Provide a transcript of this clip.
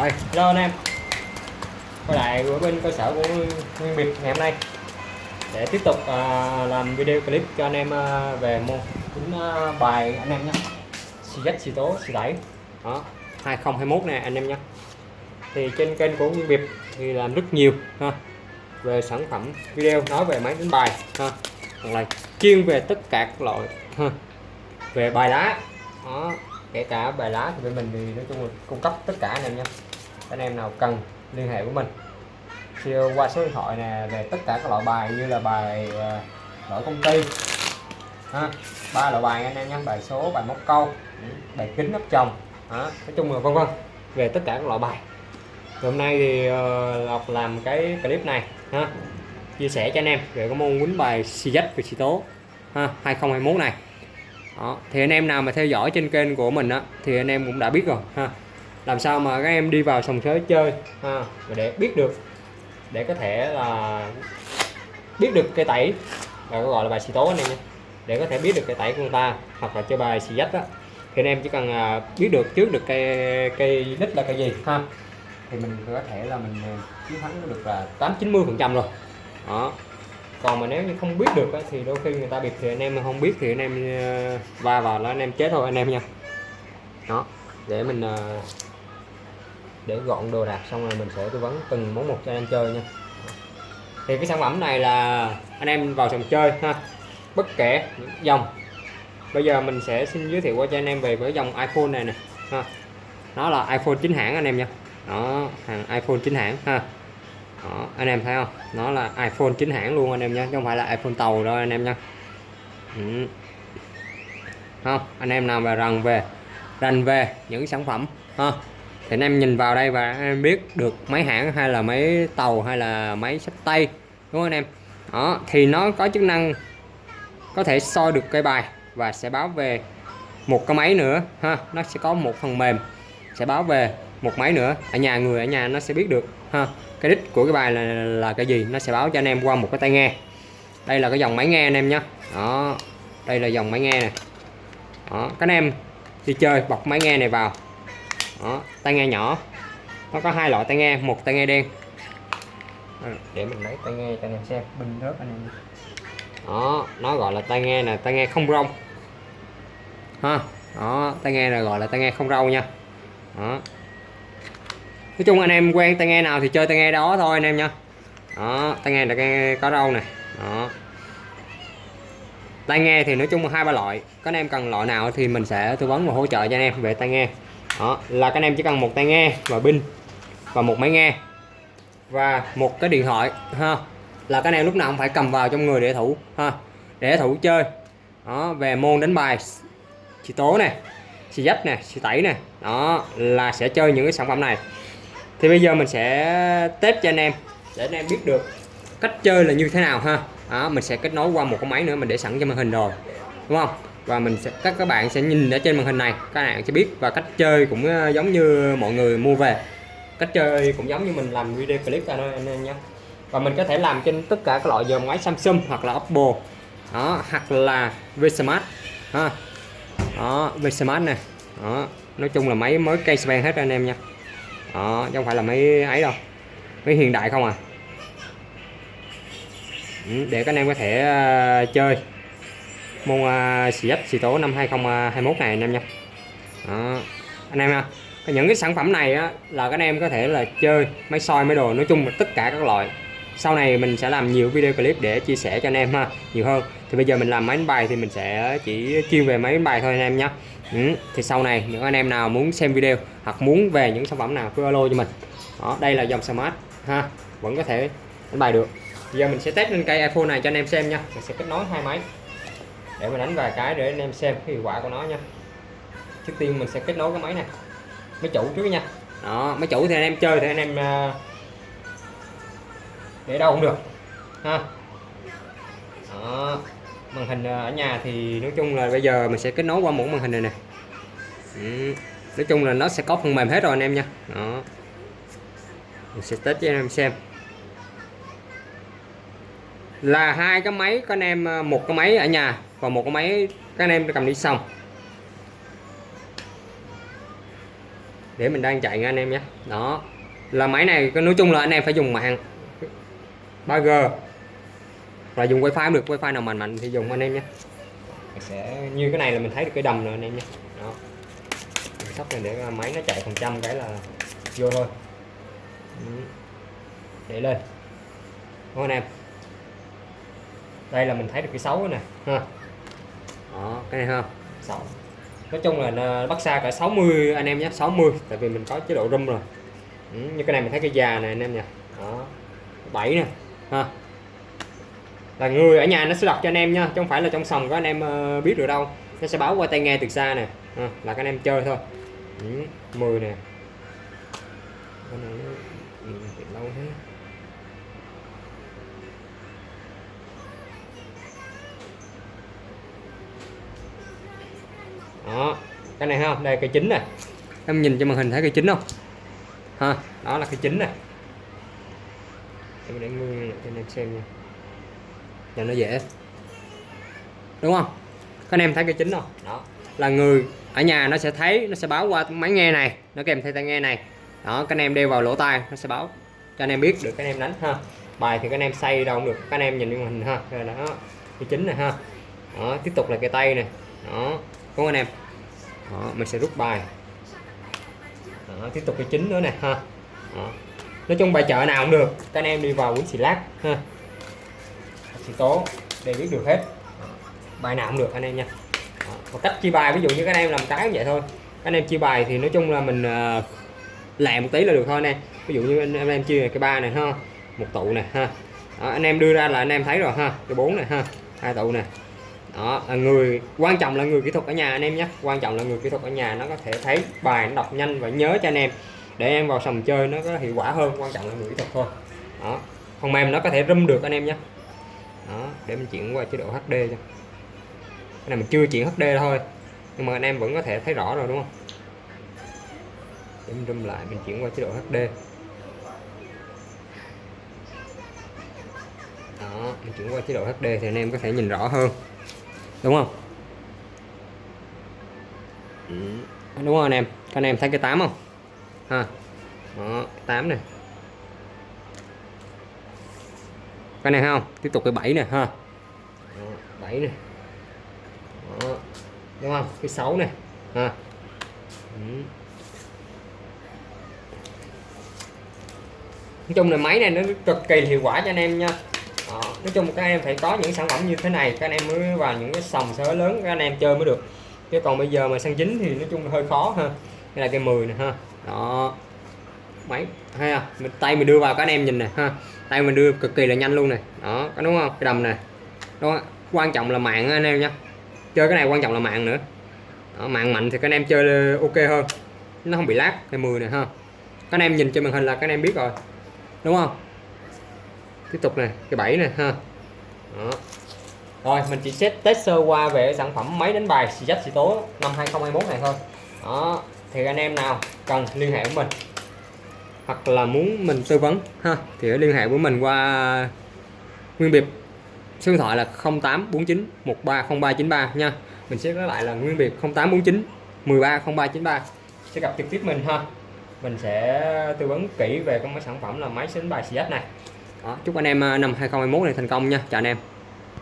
Rồi, hello anh em. Quay lại ở bên cơ sở của Nguyên Biệt ngày hôm nay. Để tiếp tục à, làm video clip cho anh em à, về môn tính à, bài anh em nhé. Xì dách xì tố xì đẩy. Đó, 2021 nè anh em nhé. Thì trên kênh của Nguyên Biệt thì làm rất nhiều ha. Về sản phẩm video nói về máy đánh bài ha. Hoặc là chuyên về tất cả các loại ha. Về bài lá đó kể cả bài lá thì bên mình thì nói chung là cung cấp tất cả anh em nha anh em nào cần liên hệ với mình thì qua số điện thoại nè về tất cả các loại bài như là bài ờ, đổi công ty ha ba loại bài anh em nhé bài số bài móc câu bài kính nắp chồng đó. nói chung là vân vân về tất cả các loại bài thì hôm nay thì uh, Lộc làm cái clip này ha chia sẻ cho anh em về cái môn quýnh bài xì dách và xì tố ha 2021 này đó. thì anh em nào mà theo dõi trên kênh của mình á thì anh em cũng đã biết rồi ha làm sao mà các em đi vào sòng sới chơi ha để biết được để có thể là biết được cây tẩy và gọi là bài xì tố anh em nha để có thể biết được cây tẩy của người ta hoặc là chơi bài xì dách á. Thì anh em chỉ cần à, biết được trước được cây cây đích là cây gì ha. Thì mình có thể là mình à, chiến thắng được là 8 90 phần trăm rồi. Đó. Còn mà nếu như không biết được á, thì đôi khi người ta bịp thì anh em không biết thì anh em à, va vào là anh em chết thôi anh em nha. Đó. Để mình để gọn đồ đạc xong rồi mình sẽ tư vấn từng món một cho anh em chơi nha. Thì cái sản phẩm này là anh em vào sòng chơi ha. Bất kể những dòng. Bây giờ mình sẽ xin giới thiệu qua cho anh em về với dòng iPhone này nè ha. Nó là iPhone chính hãng anh em nha. Đó hàng iPhone chính hãng ha. Đó, anh em thấy không? Nó là iPhone chính hãng luôn anh em nhé chứ không phải là iPhone tàu đâu anh em nha. Ừ. không anh em nào mà rằng về rành về những sản phẩm ha thì anh em nhìn vào đây và anh em biết được máy hãng hay là máy tàu hay là máy sách tay, đúng không anh em? Đó, thì nó có chức năng có thể soi được cây bài và sẽ báo về một cái máy nữa, ha, nó sẽ có một phần mềm sẽ báo về một máy nữa. Ở nhà người ở nhà nó sẽ biết được, ha, cái đích của cái bài là là cái gì, nó sẽ báo cho anh em qua một cái tai nghe. Đây là cái dòng máy nghe anh em nhé đó, đây là dòng máy nghe này đó, các anh em đi chơi bọc máy nghe này vào đó tai nghe nhỏ nó có hai loại tai nghe một tai nghe đen để mình lấy tai nghe cho anh em xem bình rớt anh em đó nó gọi là tai nghe là tai nghe không rông ha đó tai nghe là gọi là tai nghe không râu nha đó nói chung anh em quen tai nghe nào thì chơi tai nghe đó thôi anh em nha đó tai nghe là tai nghe có râu này đó tai nghe thì nói chung là hai ba loại các anh em cần loại nào thì mình sẽ tư vấn và hỗ trợ cho anh em về tai nghe đó là các anh em chỉ cần một tai nghe và pin và một máy nghe và một cái điện thoại ha. Là các anh em lúc nào cũng phải cầm vào trong người để thủ ha để thủ chơi. Đó về môn đánh bài xì tố này xì dách nè xì tẩy nè đó là sẽ chơi những cái sản phẩm này. Thì bây giờ mình sẽ test cho anh em để anh em biết được cách chơi là như thế nào ha. Đó, mình sẽ kết nối qua một cái máy nữa mình để sẵn cho màn hình rồi đúng không? Và mình sẽ, các các bạn sẽ nhìn ở trên màn hình này, các bạn sẽ biết. Và cách chơi cũng ờ, giống như mọi người mua về. Cách chơi cũng giống như mình làm video clip ra thôi anh em nhé. Và mình có thể làm trên tất cả các loại dòng máy Samsung hoặc là Oppo. Đó, hoặc là Vsmart. Ha. Đó, Vsmart này đó, nói chung là máy mới cây span hết anh em nha. Đó, chứ không phải là máy ấy đâu. Máy hiện đại không à. Ừ, để các anh em có thể ờ, chơi môn à, xì dách xì tố năm 2021 này anh em nha. Đó. anh em ha những cái sản phẩm này á, là các anh em có thể là chơi máy soi máy đồ nói chung là tất cả các loại. Sau này mình sẽ làm nhiều video clip để chia sẻ cho anh em ha nhiều hơn. Thì bây giờ mình làm máy đánh bài thì mình sẽ chỉ chuyên về máy đánh bài thôi anh em nhé ừ. thì sau này những anh em nào muốn xem video hoặc muốn về những sản phẩm nào cứ alo cho mình. Đó đây là dòng smart ha vẫn có thể đánh bài được. Giờ mình sẽ test lên cây iPhone này cho anh em xem nha mình sẽ kết nối hai máy để mình đánh vài cái để anh em xem cái hiệu quả của nó nha. Trước tiên mình sẽ kết nối cái máy này. Máy chủ trước nha. Đó máy chủ thì anh em chơi thì anh em ờ, để đâu cũng được, ha. Đó. màn hình ờ, ở nhà thì nói chung là bây giờ mình sẽ kết nối qua một màn hình này nè. Ừ. nói chung là nó sẽ có phần mềm hết rồi anh em nha. Đó. Mình sẽ test cho anh em xem. Là hai cái máy các anh em ờ, một cái máy ở nhà và một cái máy, các anh em cầm đi xong. Để mình đang chạy nha anh em nhé. Đó. Là máy này nói chung là anh em phải dùng mạng 3G và dùng wifi cũng được, wifi nào mạnh mạnh thì dùng anh em nhé. Sẽ, như cái này là mình thấy được cái đầm rồi anh em nhé. Đó. Mình này để máy nó chạy phần trăm cái là vô thôi. Để lên. Đúng anh em? Đây là mình thấy được cái xấu nè. Ha đó cái này ha. Xấu nói chung là à, bắt xa cả 60 anh em nhé 60 tại vì mình có chế độ rung rồi. Ừ, như cái này mình thấy cái già này anh em nha đó 7 nè ha. Là người ở nhà nó sẽ đọc cho anh em nha chứ không phải là trong sòng có anh em ờ, biết được đâu. Nó sẽ báo qua tai nghe từ xa nè. Ha, là các anh em chơi thôi. Ừ, 10 nè. Cái này ừ, nó lâu thế. Đó cái này không đây cái chính này em nhìn cho màn hình thấy cái chính không? Ha. Đó là cái chính này em để nguyên cho anh em xem nha. Cho nó dễ. Đúng không? Các anh em thấy cái chính không? Đó. Là người ở nhà nó sẽ thấy nó sẽ báo qua máy nghe này nó kèm theo tai nghe này. Đó các anh em đeo vào lỗ tai nó sẽ báo cho anh em biết được. Các anh em đánh ha. Bài thì các anh em xây đâu cũng được. Các anh em nhìn màn hình ha. Rồi đó cái chính này ha. Đó tiếp tục là cái tay này đó không anh em? Đó, mình sẽ rút bài. Đó, tiếp tục cái chính nữa nè ha. Đó. nói chung bài chợ nào cũng được các anh em đi vào quýnh xì lát ha. Thì tố để biết được hết. Bài nào cũng được anh em nha. Đó. và cách chia bài ví dụ như các anh em làm cái vậy thôi. Các anh em chia bài thì nói chung là mình ờ, uh, lẹ một tí là được thôi nè ví dụ như anh, anh em chia cái ba này ha một tụ nè ha. Đó, anh em đưa ra là anh em thấy rồi ha cái bốn này ha hai tụ nè đó, là người, quan trọng là người kỹ thuật ở nhà anh em nhé. Quan trọng là người kỹ thuật ở nhà nó có thể thấy bài, nó đọc nhanh và nhớ cho anh em. Để em vào sòng chơi nó có hiệu quả hơn, quan trọng là người kỹ thuật thôi. Đó, phần mềm nó có thể râm được anh em nhé. Đó, để mình chuyển qua chế độ HD cho. Cái này mình chưa chuyển HD thôi, nhưng mà anh em vẫn có thể thấy rõ rồi, đúng không? Để mình râm lại, mình chuyển qua chế độ HD đó, mình chuyển qua chế độ HD thì anh em có thể nhìn rõ hơn đúng không? Ừ. đúng không anh em. Các anh em thấy cái 8 không? Ha. Đó 8 này cái này không? Tiếp tục cái 7 này ha. Đó, 7 này đó. đúng không? Cái 6 này ha. Ừ. nói chung là máy này nó cực kỳ hiệu quả cho anh em nha nói chung các em phải có những sản phẩm như thế này các anh em mới vào những cái sòng sới lớn các anh em chơi mới được. Chứ còn bây giờ mà sang chính thì nói chung là hơi khó ha. Đây là cây 10 này ha. Đó. Máy hay à mình tay mình đưa vào các anh em nhìn nè ha. Tay mình đưa cực kỳ là nhanh luôn này đó có đúng không? Cái đầm này đó quan trọng là mạng anh em nha chơi cái này quan trọng là mạng nữa. Đó, mạng mạnh thì các anh em chơi ok hơn. Nó không bị lát cây 10 này ha. Các anh em nhìn trên màn hình là các anh em biết rồi. Đúng không? Tiếp tục này cái bảy này ha. Đó. rồi, mình chỉ xét test sơ qua về sản phẩm máy đánh bài xì dách xì tố năm 2021 này thôi. Đó. Thì anh em nào cần liên hệ với mình, hoặc là muốn mình tư vấn, ha, thì liên hệ với mình qua nguyên biệt. Số điện thoại là 0849 130393 nha. Mình sẽ nói lại là nguyên biệt 0849 130393 sẽ gặp trực tiếp mình, ha. Mình sẽ tư vấn kỹ về các sản phẩm là máy đánh bài xì này đó, chúc anh em ờ, năm 2021 này thành công nha. Chào anh em.